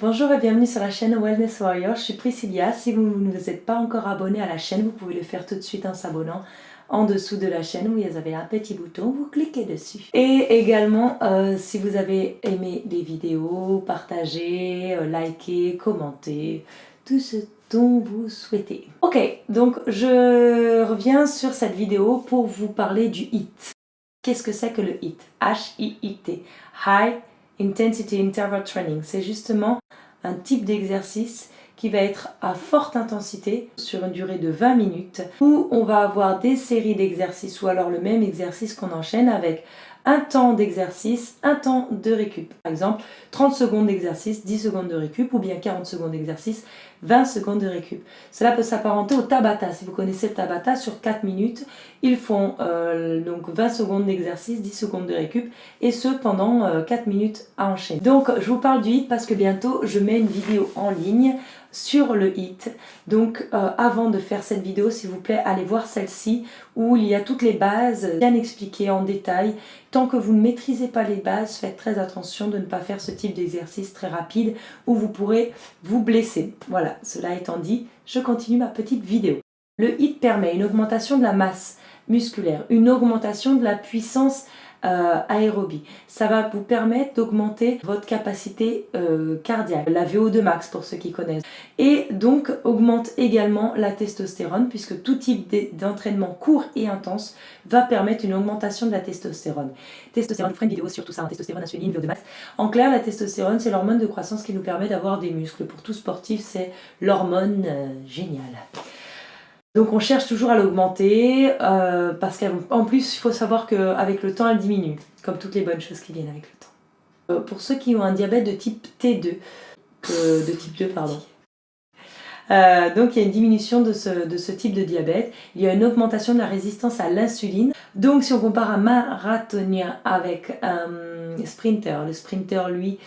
Bonjour et bienvenue sur la chaîne Wellness Warrior, je suis Priscilla. Si vous ne vous êtes pas encore abonné à la chaîne, vous pouvez le faire tout de suite en s'abonnant en dessous de la chaîne où vous avez un petit bouton, vous cliquez dessus. Et également, euh, si vous avez aimé les vidéos, partagez, euh, likez, commentez, tout ce dont vous souhaitez. Ok, donc je reviens sur cette vidéo pour vous parler du HIIT. Qu'est-ce que c'est que le HIIT? H-I-I-T. High Intensity Interval Training. C'est justement un type d'exercice qui va être à forte intensité sur une durée de 20 minutes où on va avoir des séries d'exercices ou alors le même exercice qu'on enchaîne avec un temps d'exercice, un temps de récup. Par exemple, 30 secondes d'exercice, 10 secondes de récup ou bien 40 secondes d'exercice, 20 secondes de récup. Cela peut s'apparenter au Tabata. Si vous connaissez le Tabata, sur 4 minutes, ils font euh, donc 20 secondes d'exercice, 10 secondes de récup et ce pendant 4 euh, minutes à enchaîner. Donc je vous parle du HIT parce que bientôt je mets une vidéo en ligne sur le HIT. Donc euh, avant de faire cette vidéo, s'il vous plaît, allez voir celle-ci où il y a toutes les bases bien expliquées en détail. Tant que vous ne maîtrisez pas les bases, faites très attention de ne pas faire ce type d'exercice très rapide où vous pourrez vous blesser. Voilà, cela étant dit, je continue ma petite vidéo. Le HIT permet une augmentation de la masse musculaire, une augmentation de la puissance euh, aérobie. Ça va vous permettre d'augmenter votre capacité euh, cardiaque, la VO2 max pour ceux qui connaissent. Et donc augmente également la testostérone puisque tout type d'entraînement court et intense va permettre une augmentation de la testostérone. Testostérone, ferai une vidéo sur tout ça, hein, testostérone, insuline, VO2 max. En clair, la testostérone, c'est l'hormone de croissance qui nous permet d'avoir des muscles. Pour tout sportif, c'est l'hormone euh, géniale. Donc on cherche toujours à l'augmenter, euh, parce qu'en plus il faut savoir qu'avec le temps elle diminue, comme toutes les bonnes choses qui viennent avec le temps. Euh, pour ceux qui ont un diabète de type T2, euh, de type 2 pardon, donc il y a une diminution de ce, de ce, type de diabète, il y a une augmentation de la résistance à l'insuline. Donc si on compare un marathonien avec un sprinter, le sprinter lui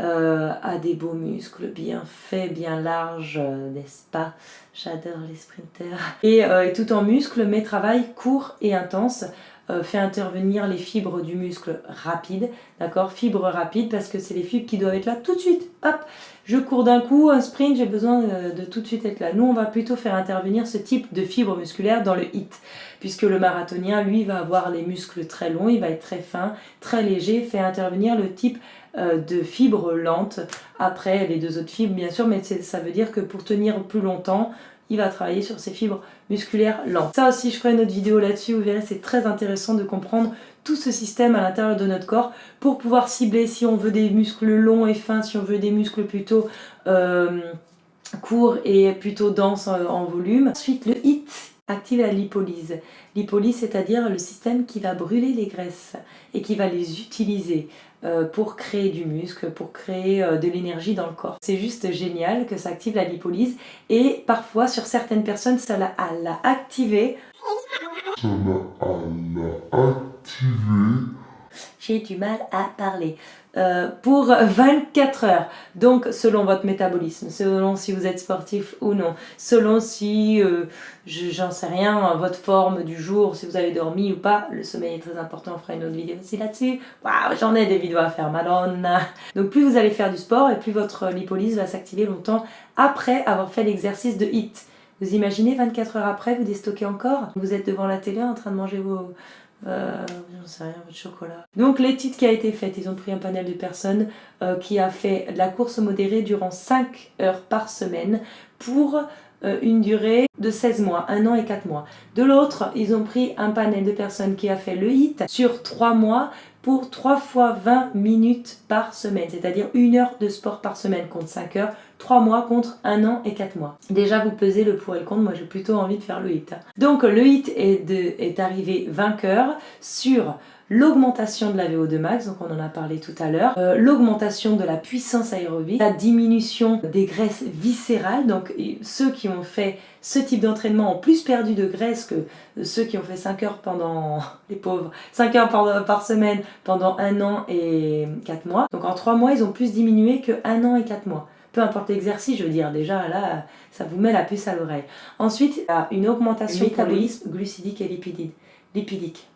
euh, a des beaux muscles bien faits, bien larges, euh, n'est-ce pas? J'adore les sprinters. Et, euh, tout en muscles, mais travail court et intense fait intervenir les fibres du muscle rapide, d'accord Fibres rapides parce que c'est les fibres qui doivent être là tout de suite. Hop, je cours d'un coup, un sprint, j'ai besoin de tout de suite être là. Nous, on va plutôt faire intervenir ce type de fibres musculaires dans le HIT, puisque le marathonien, lui, va avoir les muscles très longs, il va être très fin, très léger, fait intervenir le type euh, de fibres lentes. Après, les deux autres fibres, bien sûr, mais ça veut dire que pour tenir plus longtemps, il va travailler sur ses fibres musculaires lentes. Ça aussi, je ferai une autre vidéo là-dessus, vous verrez, c'est très intéressant de comprendre tout ce système à l'intérieur de notre corps pour pouvoir cibler si on veut des muscles longs et fins, si on veut des muscles plutôt euh, courts et plutôt denses en, en volume. Ensuite, le HIT active la lipolyse. Lipolyse, c'est-à-dire le système qui va brûler les graisses et qui va les utiliser euh, pour créer du muscle, pour créer euh, de l'énergie dans le corps. C'est juste génial que ça active la lipolyse et parfois sur certaines personnes ça l'a activé. Ça l'a activé j'ai du mal à parler. Euh, pour 24 heures. Donc selon votre métabolisme, selon si vous êtes sportif ou non, selon si, euh, j'en sais rien, votre forme du jour, si vous avez dormi ou pas, le sommeil est très important, on fera une autre vidéo aussi là-dessus. Waouh, j'en ai des vidéos à faire, madonna Donc plus vous allez faire du sport et plus votre lipolyse va s'activer longtemps après avoir fait l'exercice de HIT. Vous imaginez 24 heures après, vous déstockez encore? Vous êtes devant la télé en train de manger vos, euh, j'en sais rien, votre chocolat. Donc l'étude qui a été faite, ils ont pris un panel de personnes euh, qui a fait la course modérée durant 5 heures par semaine pour euh, une durée de 16 mois, 1 an et 4 mois. De l'autre, ils ont pris un panel de personnes qui a fait le HIT sur 3 mois pour 3 fois 20 minutes par semaine, c'est-à-dire une heure de sport par semaine contre 5 heures, 3 mois contre 1 an et 4 mois. Déjà vous pesez le pour et le contre, moi j'ai plutôt envie de faire le HIT. Donc le HIT est, arrivé vainqueur sur l'augmentation de la VO2 max, donc on en a parlé tout à l'heure, euh, l'augmentation de la puissance aérobie, la diminution des graisses viscérales, donc ceux qui ont fait ce type d'entraînement ont plus perdu de graisse que ceux qui ont fait 5 heures pendant, les pauvres, 5 heures par, par semaine pendant un an et 4 mois. Donc en 3 mois, ils ont plus diminué que 1 an et 4 mois peu importe l'exercice, je veux dire, déjà là, ça vous met la puce à l'oreille. Ensuite, il y a une augmentation du métabolisme glucidique et lipidique. lipidique.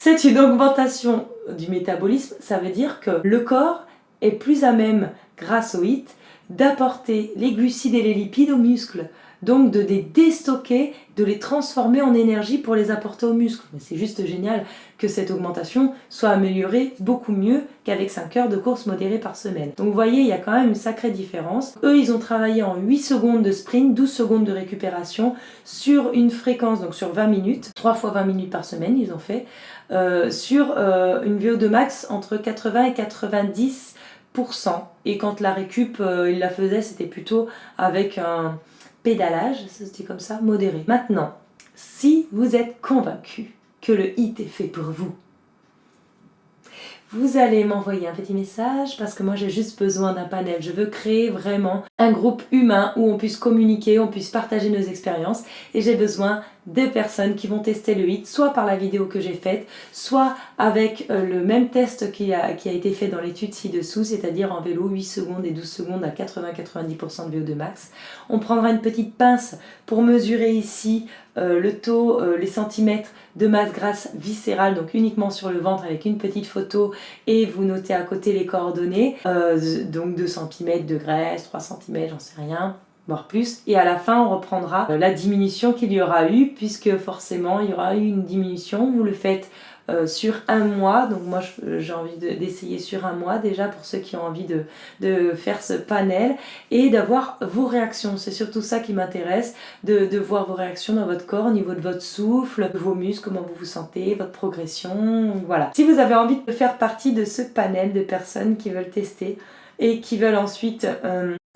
C'est une augmentation du métabolisme, ça veut dire que le corps est plus à même, grâce au HIT, d'apporter les glucides et les lipides aux muscles donc de les déstocker, de les transformer en énergie pour les apporter aux muscles. C'est juste génial que cette augmentation soit améliorée beaucoup mieux qu'avec 5 heures de course modérée par semaine. Donc vous voyez, il y a quand même une sacrée différence. Eux, ils ont travaillé en 8 secondes de sprint, 12 secondes de récupération sur une fréquence, donc sur 20 minutes, 3 fois 20 minutes par semaine, ils ont fait, euh, sur euh, une VO2 max entre 80 et 90% et quand la récup, euh, il la faisait, c'était plutôt avec un, pédalage, ça se dit comme ça, modéré. Maintenant, si vous êtes convaincu que le hit est fait pour vous, vous allez m'envoyer un petit message parce que moi j'ai juste besoin d'un panel. Je veux créer vraiment un groupe humain où on puisse communiquer, on puisse partager nos expériences et j'ai besoin de personnes qui vont tester le HIT, soit par la vidéo que j'ai faite, soit avec euh, le même test qui a, été fait dans l'étude ci-dessous, c'est-à-dire en vélo 8 secondes et 12 secondes à 80-90% de VO2 max. On prendra une petite pince pour mesurer ici le taux, euh, les centimètres de masse grasse viscérale, donc uniquement sur le ventre avec une petite photo et vous notez à côté les coordonnées, donc 2 cm de graisse, 3 cm, j'en sais rien, voire plus. Et à la fin, on reprendra euh, la diminution qu'il y aura eu, puisque forcément, il y aura eu une diminution. Vous le faites euh, sur un mois, donc moi euh, j'ai envie d'essayer sur un mois déjà pour ceux qui ont envie de, de faire ce panel et d'avoir vos réactions, c'est surtout ça qui m'intéresse, de, de, voir vos réactions dans votre corps au niveau de votre souffle, vos muscles, comment vous vous sentez, votre progression, voilà. Si vous avez envie de faire partie de ce panel de personnes qui veulent tester et qui veulent ensuite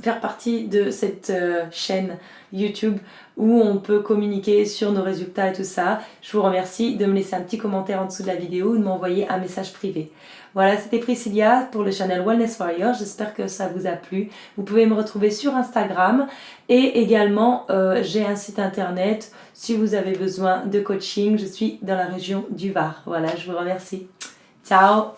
faire partie de cette euh, chaîne YouTube où on peut communiquer sur nos résultats et tout ça. Je vous remercie de me laisser un petit commentaire en dessous de la vidéo ou de m'envoyer un message privé. Voilà, c'était Priscilla pour le channel Wellness Warrior. J'espère que ça vous a plu. Vous pouvez me retrouver sur Instagram et également euh, j'ai un site internet. Si vous avez besoin de coaching, je suis dans la région du Var. Voilà, je vous remercie. Ciao